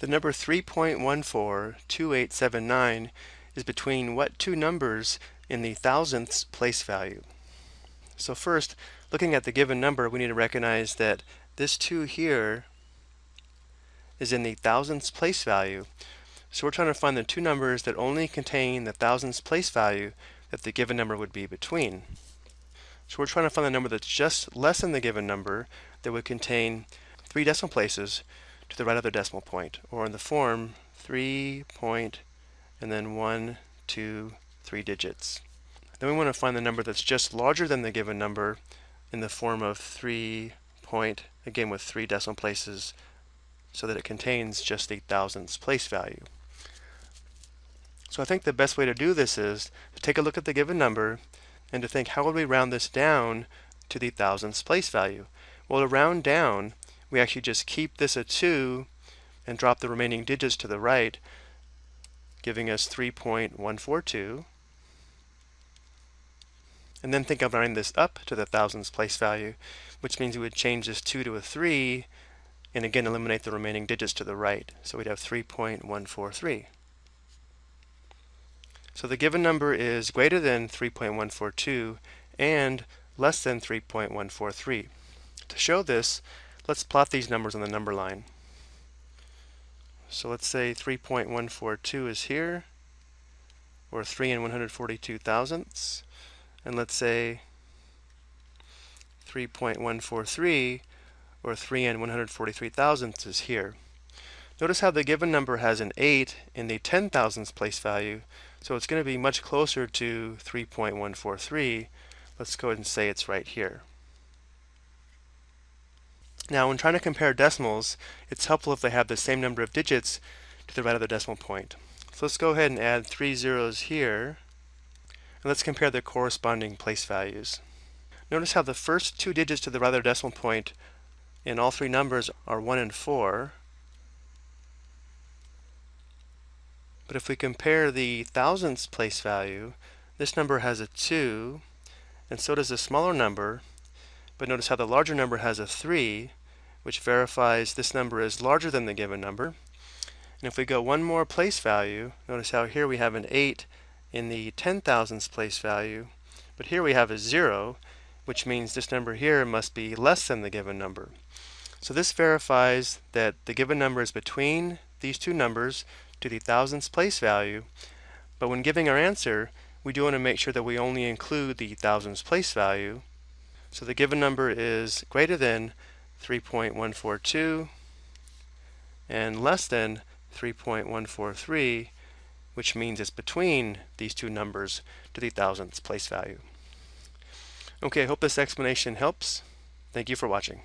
The number 3.142879 is between what two numbers in the thousandths place value? So first, looking at the given number, we need to recognize that this 2 here is in the thousandths place value. So we're trying to find the two numbers that only contain the thousandths place value that the given number would be between. So we're trying to find the number that's just less than the given number that would contain three decimal places to the right of the decimal point, or in the form 3 point and then 1, 2, 3 digits. Then we want to find the number that's just larger than the given number in the form of 3 point, again with three decimal places, so that it contains just the thousandths place value. So I think the best way to do this is to take a look at the given number and to think how would we round this down to the thousandths place value? Well, to round down, we actually just keep this a 2 and drop the remaining digits to the right, giving us 3.142. And then think of rounding this up to the thousandths place value, which means we would change this 2 to a 3, and again eliminate the remaining digits to the right. So we'd have 3.143. So the given number is greater than 3.142 and less than 3.143. To show this, Let's plot these numbers on the number line. So let's say 3.142 is here, or 3 and 142 thousandths. And let's say 3.143, or 3 and 143 thousandths is here. Notice how the given number has an 8 in the 10 thousandths place value, so it's going to be much closer to 3.143. Let's go ahead and say it's right here. Now, when trying to compare decimals, it's helpful if they have the same number of digits to the right of the decimal point. So let's go ahead and add three zeros here. And let's compare the corresponding place values. Notice how the first two digits to the right of the decimal point in all three numbers are 1 and 4. But if we compare the thousandths place value, this number has a 2, and so does the smaller number, but notice how the larger number has a 3, which verifies this number is larger than the given number. And if we go one more place value, notice how here we have an 8 in the 10 thousandths place value, but here we have a 0, which means this number here must be less than the given number. So this verifies that the given number is between these two numbers to the thousandths place value, but when giving our answer, we do want to make sure that we only include the thousandths place value. So the given number is greater than 3.142 and less than 3.143 which means it's between these two numbers to the thousandths place value. Okay, I hope this explanation helps. Thank you for watching.